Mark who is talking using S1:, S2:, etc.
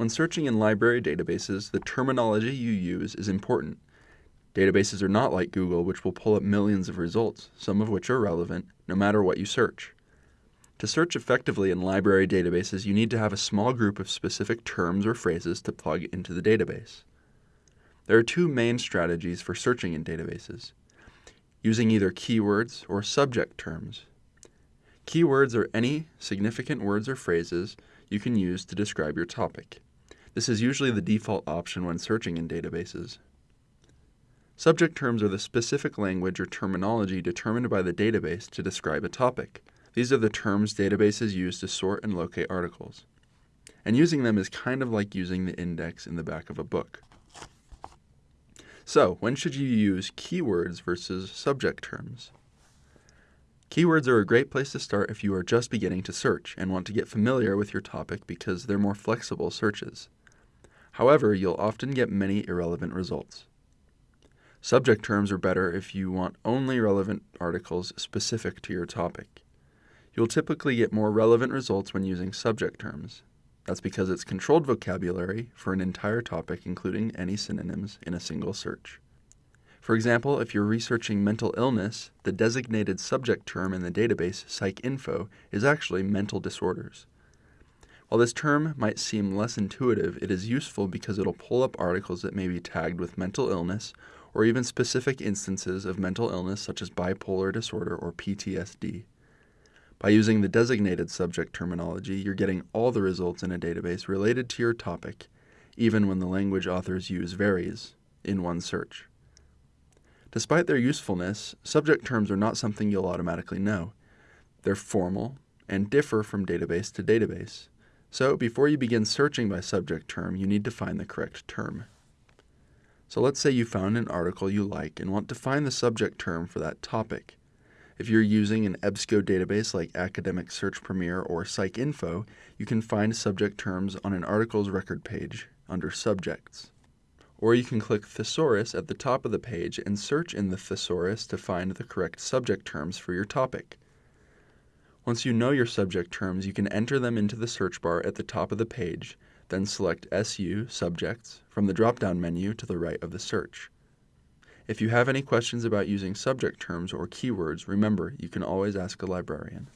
S1: When searching in library databases, the terminology you use is important. Databases are not like Google, which will pull up millions of results, some of which are relevant, no matter what you search. To search effectively in library databases, you need to have a small group of specific terms or phrases to plug into the database. There are two main strategies for searching in databases using either keywords or subject terms. Keywords are any significant words or phrases you can use to describe your topic. This is usually the default option when searching in databases. Subject terms are the specific language or terminology determined by the database to describe a topic. These are the terms databases use to sort and locate articles. And using them is kind of like using the index in the back of a book. So, when should you use keywords versus subject terms? Keywords are a great place to start if you are just beginning to search and want to get familiar with your topic because they're more flexible searches. However, you'll often get many irrelevant results. Subject terms are better if you want only relevant articles specific to your topic. You'll typically get more relevant results when using subject terms. That's because it's controlled vocabulary for an entire topic, including any synonyms, in a single search. For example, if you're researching mental illness, the designated subject term in the database, PsycInfo, is actually mental disorders. While this term might seem less intuitive, it is useful because it'll pull up articles that may be tagged with mental illness or even specific instances of mental illness such as bipolar disorder or PTSD. By using the designated subject terminology, you're getting all the results in a database related to your topic, even when the language authors use varies in one search. Despite their usefulness, subject terms are not something you'll automatically know. They're formal and differ from database to database. So before you begin searching by subject term, you need to find the correct term. So let's say you found an article you like and want to find the subject term for that topic. If you're using an EBSCO database like Academic Search Premier or PsycInfo, you can find subject terms on an article's record page under Subjects. Or you can click Thesaurus at the top of the page and search in the thesaurus to find the correct subject terms for your topic. Once you know your subject terms, you can enter them into the search bar at the top of the page, then select SU Subjects from the drop-down menu to the right of the search. If you have any questions about using subject terms or keywords, remember you can always ask a librarian.